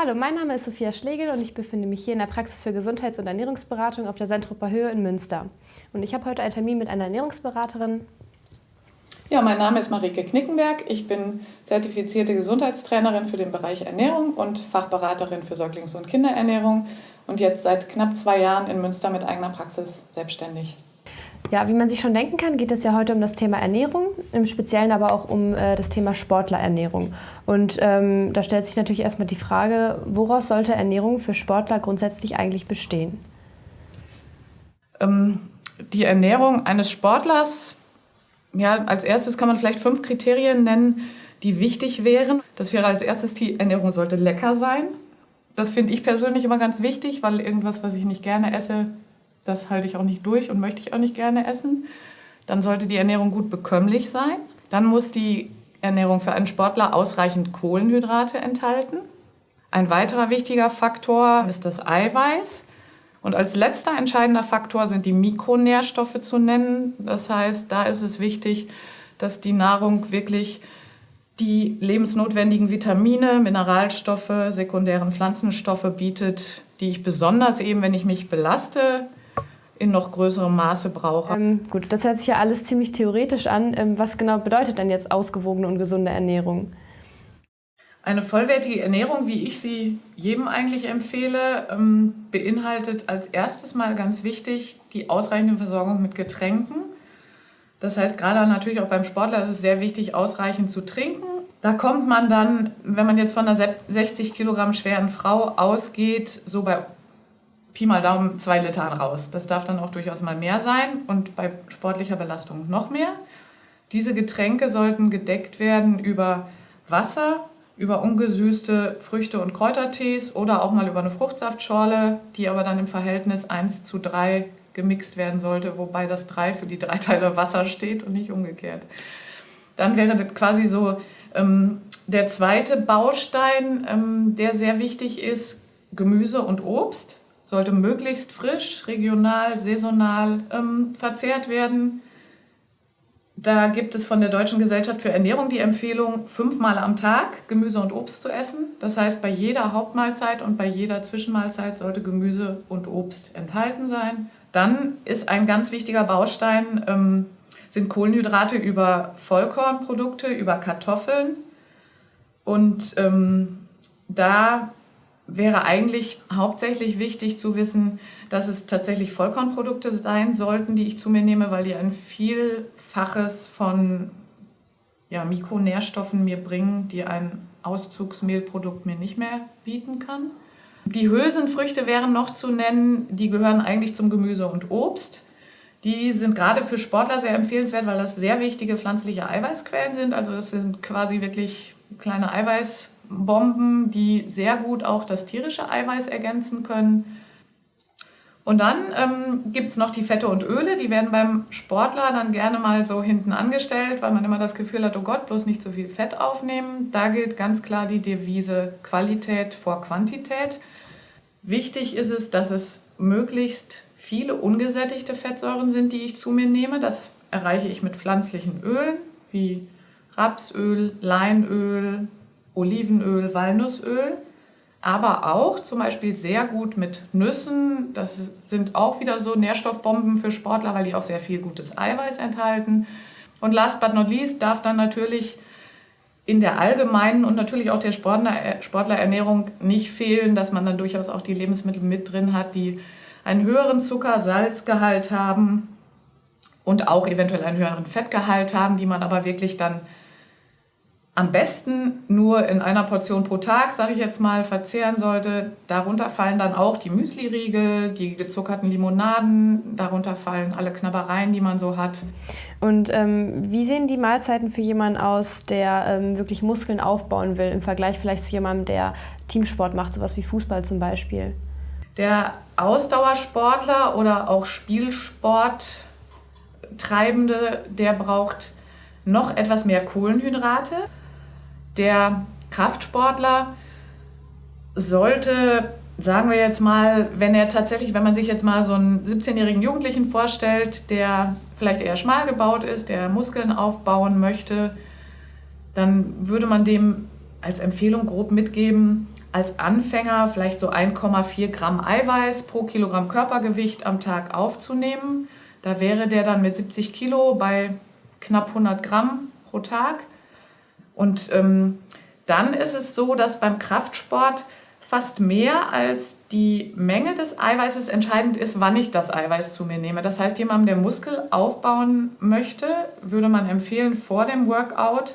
Hallo, mein Name ist Sophia Schlegel und ich befinde mich hier in der Praxis für Gesundheits- und Ernährungsberatung auf der Sentroper Höhe in Münster. Und ich habe heute einen Termin mit einer Ernährungsberaterin. Ja, mein Name ist Marike Knickenberg. Ich bin zertifizierte Gesundheitstrainerin für den Bereich Ernährung und Fachberaterin für Säuglings- und Kinderernährung und jetzt seit knapp zwei Jahren in Münster mit eigener Praxis selbstständig. Ja, wie man sich schon denken kann, geht es ja heute um das Thema Ernährung, im Speziellen aber auch um äh, das Thema Sportlerernährung. Und ähm, da stellt sich natürlich erstmal die Frage, woraus sollte Ernährung für Sportler grundsätzlich eigentlich bestehen? Ähm, die Ernährung eines Sportlers, ja, als erstes kann man vielleicht fünf Kriterien nennen, die wichtig wären. Das wäre als erstes, die Ernährung sollte lecker sein. Das finde ich persönlich immer ganz wichtig, weil irgendwas, was ich nicht gerne esse, das halte ich auch nicht durch und möchte ich auch nicht gerne essen. Dann sollte die Ernährung gut bekömmlich sein. Dann muss die Ernährung für einen Sportler ausreichend Kohlenhydrate enthalten. Ein weiterer wichtiger Faktor ist das Eiweiß. Und als letzter entscheidender Faktor sind die Mikronährstoffe zu nennen. Das heißt, da ist es wichtig, dass die Nahrung wirklich die lebensnotwendigen Vitamine, Mineralstoffe, sekundären Pflanzenstoffe bietet, die ich besonders eben, wenn ich mich belaste, in noch größerem Maße brauche. Ähm, gut, das hört sich ja alles ziemlich theoretisch an. Ähm, was genau bedeutet denn jetzt ausgewogene und gesunde Ernährung? Eine vollwertige Ernährung, wie ich sie jedem eigentlich empfehle, ähm, beinhaltet als erstes mal ganz wichtig die ausreichende Versorgung mit Getränken. Das heißt, gerade natürlich auch beim Sportler ist es sehr wichtig, ausreichend zu trinken. Da kommt man dann, wenn man jetzt von einer 60 Kilogramm schweren Frau ausgeht, so bei Pi mal Daumen zwei Litern raus. Das darf dann auch durchaus mal mehr sein und bei sportlicher Belastung noch mehr. Diese Getränke sollten gedeckt werden über Wasser, über ungesüßte Früchte- und Kräutertees oder auch mal über eine Fruchtsaftschorle, die aber dann im Verhältnis 1 zu 3 gemixt werden sollte, wobei das 3 für die drei Teile Wasser steht und nicht umgekehrt. Dann wäre das quasi so ähm, der zweite Baustein, ähm, der sehr wichtig ist, Gemüse und Obst sollte möglichst frisch, regional, saisonal ähm, verzehrt werden. Da gibt es von der Deutschen Gesellschaft für Ernährung die Empfehlung, fünfmal am Tag Gemüse und Obst zu essen. Das heißt, bei jeder Hauptmahlzeit und bei jeder Zwischenmahlzeit sollte Gemüse und Obst enthalten sein. Dann ist ein ganz wichtiger Baustein, ähm, sind Kohlenhydrate über Vollkornprodukte, über Kartoffeln. Und ähm, da wäre eigentlich hauptsächlich wichtig zu wissen, dass es tatsächlich Vollkornprodukte sein sollten, die ich zu mir nehme, weil die ein Vielfaches von ja, Mikronährstoffen mir bringen, die ein Auszugsmehlprodukt mir nicht mehr bieten kann. Die Hülsenfrüchte wären noch zu nennen, die gehören eigentlich zum Gemüse und Obst. Die sind gerade für Sportler sehr empfehlenswert, weil das sehr wichtige pflanzliche Eiweißquellen sind. Also das sind quasi wirklich kleine Eiweiß Bomben, die sehr gut auch das tierische Eiweiß ergänzen können. Und dann ähm, gibt es noch die Fette und Öle, die werden beim Sportler dann gerne mal so hinten angestellt, weil man immer das Gefühl hat, oh Gott, bloß nicht zu viel Fett aufnehmen. Da gilt ganz klar die Devise Qualität vor Quantität. Wichtig ist es, dass es möglichst viele ungesättigte Fettsäuren sind, die ich zu mir nehme. Das erreiche ich mit pflanzlichen Ölen wie Rapsöl, Leinöl, Olivenöl, Walnussöl, aber auch zum Beispiel sehr gut mit Nüssen. Das sind auch wieder so Nährstoffbomben für Sportler, weil die auch sehr viel gutes Eiweiß enthalten. Und last but not least darf dann natürlich in der allgemeinen und natürlich auch der Sportler, Sportlerernährung nicht fehlen, dass man dann durchaus auch die Lebensmittel mit drin hat, die einen höheren Zucker-Salzgehalt haben und auch eventuell einen höheren Fettgehalt haben, die man aber wirklich dann am besten nur in einer Portion pro Tag, sage ich jetzt mal, verzehren sollte. Darunter fallen dann auch die Müsli-Riegel, die gezuckerten Limonaden, darunter fallen alle Knabbereien, die man so hat. Und ähm, wie sehen die Mahlzeiten für jemanden aus, der ähm, wirklich Muskeln aufbauen will, im Vergleich vielleicht zu jemandem, der Teamsport macht, sowas wie Fußball zum Beispiel? Der Ausdauersportler oder auch Spielsporttreibende, der braucht noch etwas mehr Kohlenhydrate. Der Kraftsportler sollte, sagen wir jetzt mal, wenn er tatsächlich, wenn man sich jetzt mal so einen 17-jährigen Jugendlichen vorstellt, der vielleicht eher schmal gebaut ist, der Muskeln aufbauen möchte, dann würde man dem als Empfehlung grob mitgeben, als Anfänger vielleicht so 1,4 Gramm Eiweiß pro Kilogramm Körpergewicht am Tag aufzunehmen. Da wäre der dann mit 70 Kilo bei knapp 100 Gramm pro Tag. Und ähm, dann ist es so, dass beim Kraftsport fast mehr als die Menge des Eiweißes entscheidend ist, wann ich das Eiweiß zu mir nehme. Das heißt, jemandem, der Muskel aufbauen möchte, würde man empfehlen, vor dem Workout,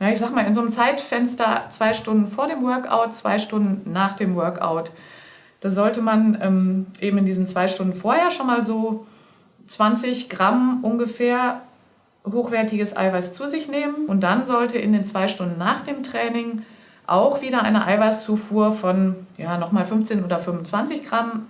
ja, ich sag mal, in so einem Zeitfenster zwei Stunden vor dem Workout, zwei Stunden nach dem Workout. Da sollte man ähm, eben in diesen zwei Stunden vorher schon mal so 20 Gramm ungefähr hochwertiges Eiweiß zu sich nehmen und dann sollte in den zwei Stunden nach dem Training auch wieder eine Eiweißzufuhr von ja, nochmal 15 oder 25 Gramm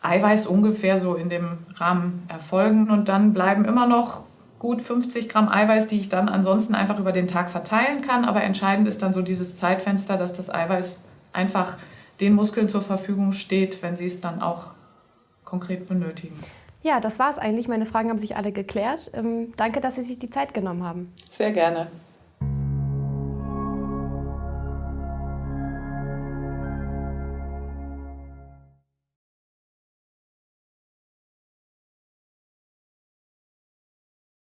Eiweiß ungefähr so in dem Rahmen erfolgen. Und dann bleiben immer noch gut 50 Gramm Eiweiß, die ich dann ansonsten einfach über den Tag verteilen kann. Aber entscheidend ist dann so dieses Zeitfenster, dass das Eiweiß einfach den Muskeln zur Verfügung steht, wenn sie es dann auch konkret benötigen. Ja, das war es eigentlich. Meine Fragen haben sich alle geklärt. Ähm, danke, dass Sie sich die Zeit genommen haben. Sehr gerne.